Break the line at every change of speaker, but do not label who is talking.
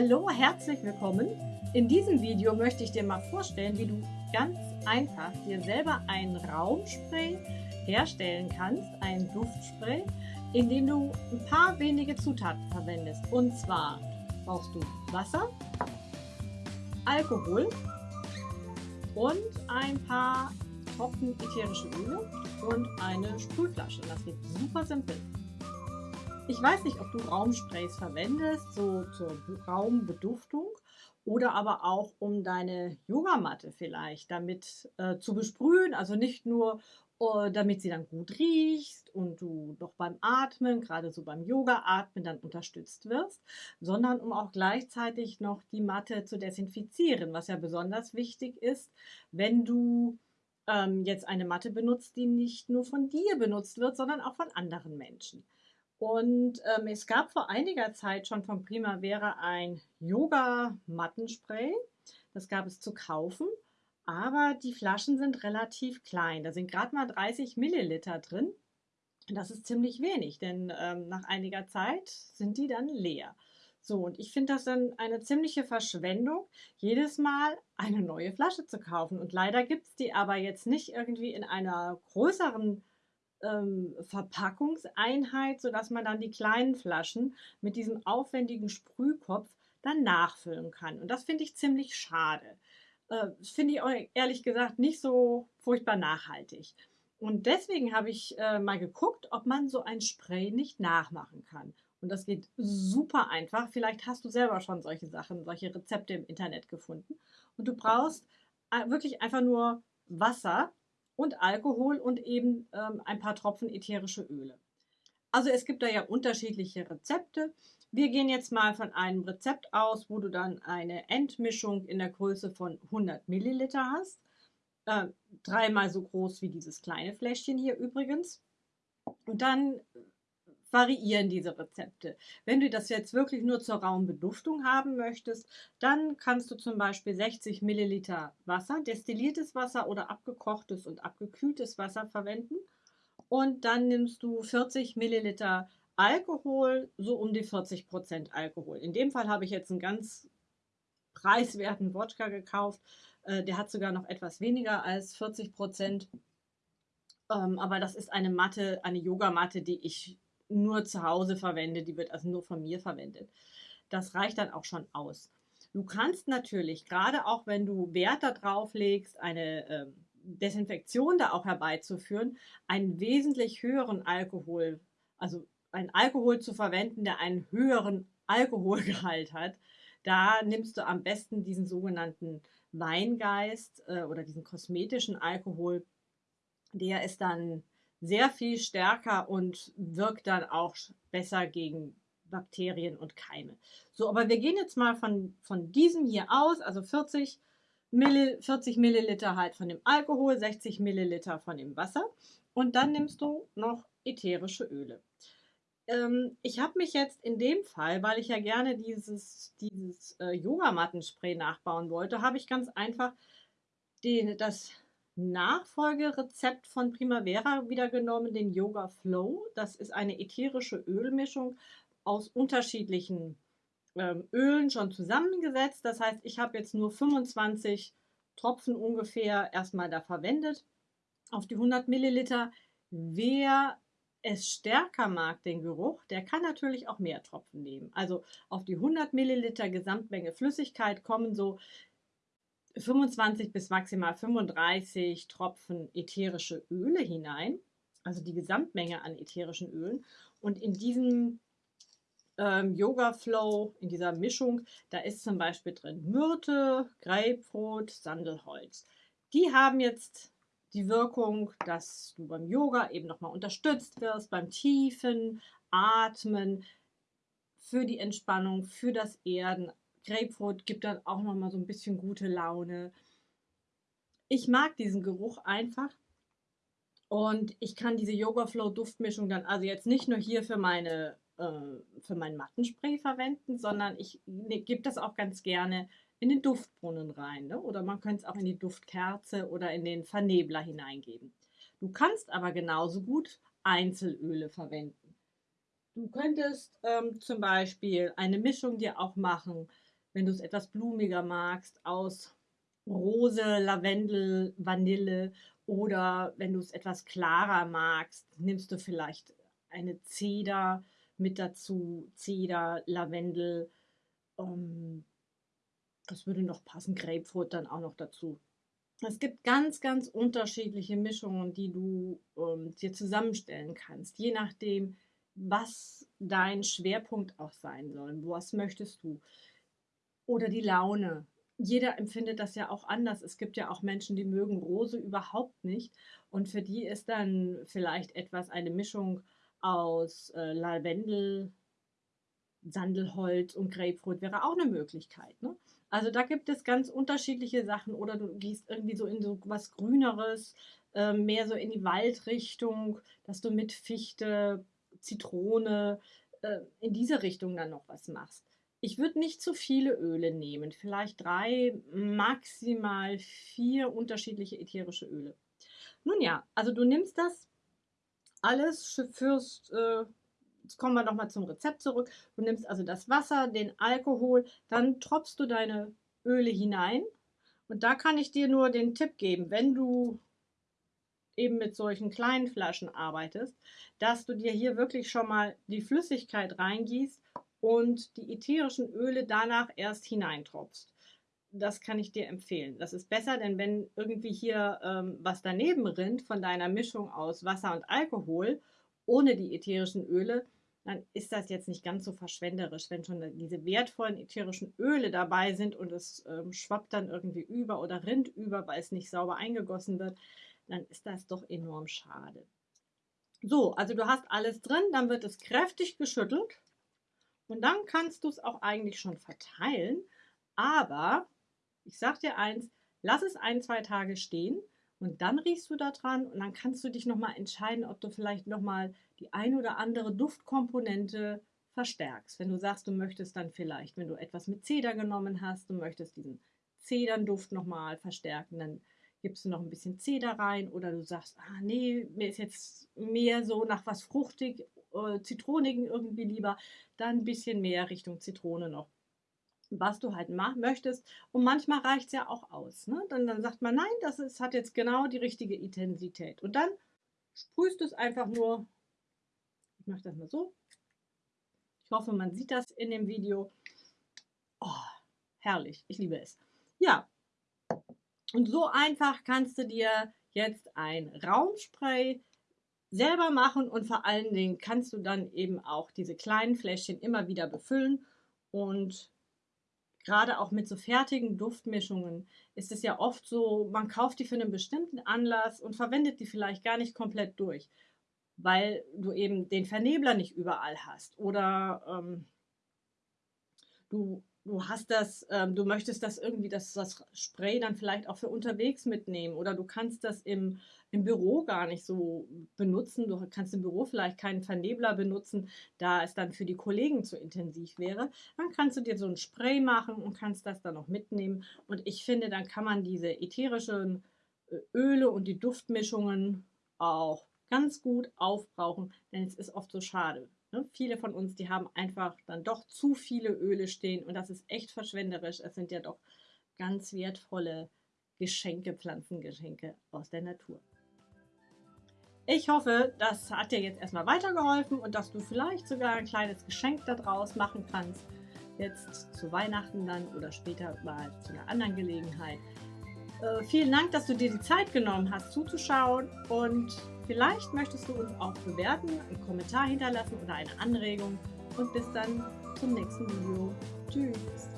Hallo, herzlich willkommen. In diesem Video möchte ich dir mal vorstellen, wie du ganz einfach dir selber ein Raumspray herstellen kannst, ein Duftspray, indem du ein paar wenige Zutaten verwendest. Und zwar brauchst du Wasser, Alkohol und ein paar Tropfen ätherische Öle und eine Sprühflasche. Das geht super simpel. Ich weiß nicht, ob du Raumsprays verwendest, so zur Raumbeduftung oder aber auch um deine Yogamatte vielleicht damit äh, zu besprühen. Also nicht nur, uh, damit sie dann gut riecht und du doch beim Atmen, gerade so beim Yoga-Atmen, dann unterstützt wirst, sondern um auch gleichzeitig noch die Matte zu desinfizieren, was ja besonders wichtig ist, wenn du ähm, jetzt eine Matte benutzt, die nicht nur von dir benutzt wird, sondern auch von anderen Menschen. Und ähm, es gab vor einiger Zeit schon von Primavera ein Yoga-Mattenspray. Das gab es zu kaufen, aber die Flaschen sind relativ klein. Da sind gerade mal 30 Milliliter drin. Das ist ziemlich wenig, denn ähm, nach einiger Zeit sind die dann leer. So, und ich finde das dann eine ziemliche Verschwendung, jedes Mal eine neue Flasche zu kaufen. Und leider gibt es die aber jetzt nicht irgendwie in einer größeren ähm, Verpackungseinheit, sodass man dann die kleinen Flaschen mit diesem aufwendigen Sprühkopf dann nachfüllen kann. Und das finde ich ziemlich schade. Äh, finde ich ehrlich gesagt nicht so furchtbar nachhaltig. Und deswegen habe ich äh, mal geguckt, ob man so ein Spray nicht nachmachen kann. Und das geht super einfach. Vielleicht hast du selber schon solche Sachen, solche Rezepte im Internet gefunden. Und du brauchst äh, wirklich einfach nur Wasser und Alkohol und eben ähm, ein paar Tropfen ätherische Öle. Also es gibt da ja unterschiedliche Rezepte. Wir gehen jetzt mal von einem Rezept aus, wo du dann eine Endmischung in der Größe von 100 Milliliter hast. Äh, dreimal so groß wie dieses kleine Fläschchen hier übrigens. Und dann variieren diese Rezepte. Wenn du das jetzt wirklich nur zur Raumbeduftung haben möchtest, dann kannst du zum Beispiel 60 Milliliter Wasser, destilliertes Wasser oder abgekochtes und abgekühltes Wasser verwenden. Und dann nimmst du 40 Milliliter Alkohol, so um die 40 Prozent Alkohol. In dem Fall habe ich jetzt einen ganz preiswerten Wodka gekauft. Äh, der hat sogar noch etwas weniger als 40 Prozent. Ähm, aber das ist eine Matte, eine Yogamatte, die ich nur zu Hause verwende, die wird also nur von mir verwendet. Das reicht dann auch schon aus. Du kannst natürlich, gerade auch wenn du Wert darauf legst, eine äh, Desinfektion da auch herbeizuführen, einen wesentlich höheren Alkohol, also einen Alkohol zu verwenden, der einen höheren Alkoholgehalt hat, da nimmst du am besten diesen sogenannten Weingeist äh, oder diesen kosmetischen Alkohol. Der ist dann sehr viel stärker und wirkt dann auch besser gegen Bakterien und Keime. So, aber wir gehen jetzt mal von, von diesem hier aus, also 40, Milli, 40 Milliliter halt von dem Alkohol, 60 Milliliter von dem Wasser und dann nimmst du noch ätherische Öle. Ähm, ich habe mich jetzt in dem Fall, weil ich ja gerne dieses, dieses äh, Yogamattenspray nachbauen wollte, habe ich ganz einfach den, das Nachfolgerezept von Primavera wieder genommen, den Yoga Flow. Das ist eine ätherische Ölmischung aus unterschiedlichen ähm, Ölen schon zusammengesetzt. Das heißt, ich habe jetzt nur 25 Tropfen ungefähr erstmal da verwendet auf die 100 Milliliter. Wer es stärker mag, den Geruch, der kann natürlich auch mehr Tropfen nehmen. Also auf die 100 Milliliter Gesamtmenge Flüssigkeit kommen so 25 bis maximal 35 Tropfen ätherische Öle hinein, also die Gesamtmenge an ätherischen Ölen. Und in diesem ähm, Yoga Flow, in dieser Mischung, da ist zum Beispiel drin Myrte, Grapefruit, Sandelholz. Die haben jetzt die Wirkung, dass du beim Yoga eben nochmal unterstützt wirst, beim tiefen Atmen, für die Entspannung, für das Erden, Grapefruit gibt dann auch noch mal so ein bisschen gute Laune. Ich mag diesen Geruch einfach. Und ich kann diese Yoga Flow Duftmischung dann also jetzt nicht nur hier für meine äh, für mein Mattenspray verwenden, sondern ich ne, gebe das auch ganz gerne in den Duftbrunnen rein. Ne? Oder man könnte es auch in die Duftkerze oder in den Vernebler hineingeben. Du kannst aber genauso gut Einzelöle verwenden. Du könntest ähm, zum Beispiel eine Mischung dir auch machen wenn du es etwas blumiger magst, aus Rose, Lavendel, Vanille oder wenn du es etwas klarer magst, nimmst du vielleicht eine Zeder mit dazu, Zeder, Lavendel, ähm, das würde noch passen, Grapefruit dann auch noch dazu. Es gibt ganz, ganz unterschiedliche Mischungen, die du ähm, dir zusammenstellen kannst, je nachdem, was dein Schwerpunkt auch sein soll. Was möchtest du? Oder die Laune. Jeder empfindet das ja auch anders. Es gibt ja auch Menschen, die mögen Rose überhaupt nicht. Und für die ist dann vielleicht etwas eine Mischung aus äh, Lavendel, Sandelholz und Grapefruit wäre auch eine Möglichkeit. Ne? Also da gibt es ganz unterschiedliche Sachen oder du gehst irgendwie so in so was Grüneres, äh, mehr so in die Waldrichtung, dass du mit Fichte, Zitrone äh, in diese Richtung dann noch was machst. Ich würde nicht zu viele Öle nehmen, vielleicht drei, maximal vier unterschiedliche ätherische Öle. Nun ja, also du nimmst das alles fürs, äh, jetzt kommen wir nochmal zum Rezept zurück. Du nimmst also das Wasser, den Alkohol, dann tropfst du deine Öle hinein. Und da kann ich dir nur den Tipp geben, wenn du eben mit solchen kleinen Flaschen arbeitest, dass du dir hier wirklich schon mal die Flüssigkeit reingießt und die ätherischen Öle danach erst hineintropfst. Das kann ich dir empfehlen. Das ist besser, denn wenn irgendwie hier ähm, was daneben rinnt von deiner Mischung aus Wasser und Alkohol ohne die ätherischen Öle, dann ist das jetzt nicht ganz so verschwenderisch, wenn schon diese wertvollen ätherischen Öle dabei sind und es ähm, schwappt dann irgendwie über oder rinnt über, weil es nicht sauber eingegossen wird dann ist das doch enorm schade. So, also du hast alles drin, dann wird es kräftig geschüttelt und dann kannst du es auch eigentlich schon verteilen. Aber ich sag dir eins, lass es ein, zwei Tage stehen und dann riechst du da dran und dann kannst du dich nochmal entscheiden, ob du vielleicht nochmal die ein oder andere Duftkomponente verstärkst. Wenn du sagst, du möchtest dann vielleicht, wenn du etwas mit Zeder genommen hast, du möchtest diesen Zedernduft nochmal verstärken, dann gibst du noch ein bisschen Zeder rein oder du sagst, ah nee, mir ist jetzt mehr so nach was fruchtig, äh, zitronigen irgendwie lieber, dann ein bisschen mehr Richtung Zitrone noch. Was du halt machen möchtest. Und manchmal reicht es ja auch aus. Ne? Dann, dann sagt man, nein, das ist, hat jetzt genau die richtige Intensität. Und dann sprühst du es einfach nur, ich mache das mal so. Ich hoffe, man sieht das in dem Video. Oh, herrlich, ich liebe es. Ja, und so einfach kannst du dir jetzt ein Raumspray selber machen und vor allen Dingen kannst du dann eben auch diese kleinen Fläschchen immer wieder befüllen. Und gerade auch mit so fertigen Duftmischungen ist es ja oft so, man kauft die für einen bestimmten Anlass und verwendet die vielleicht gar nicht komplett durch, weil du eben den Vernebler nicht überall hast. Oder ähm, du du hast das, ähm, du möchtest das irgendwie, das, das Spray dann vielleicht auch für unterwegs mitnehmen oder du kannst das im, im Büro gar nicht so benutzen. Du kannst im Büro vielleicht keinen Vernebler benutzen, da es dann für die Kollegen zu intensiv wäre. Dann kannst du dir so ein Spray machen und kannst das dann noch mitnehmen. Und ich finde, dann kann man diese ätherischen äh, Öle und die Duftmischungen auch ganz gut aufbrauchen, denn es ist oft so schade, Ne? Viele von uns, die haben einfach dann doch zu viele Öle stehen und das ist echt verschwenderisch. Es sind ja doch ganz wertvolle Geschenke, Pflanzengeschenke aus der Natur. Ich hoffe, das hat dir jetzt erstmal weitergeholfen und dass du vielleicht sogar ein kleines Geschenk daraus machen kannst. Jetzt zu Weihnachten dann oder später mal zu einer anderen Gelegenheit. Äh, vielen Dank, dass du dir die Zeit genommen hast zuzuschauen und vielleicht möchtest du uns auch bewerten, einen Kommentar hinterlassen oder eine Anregung und bis dann zum nächsten Video. Tschüss!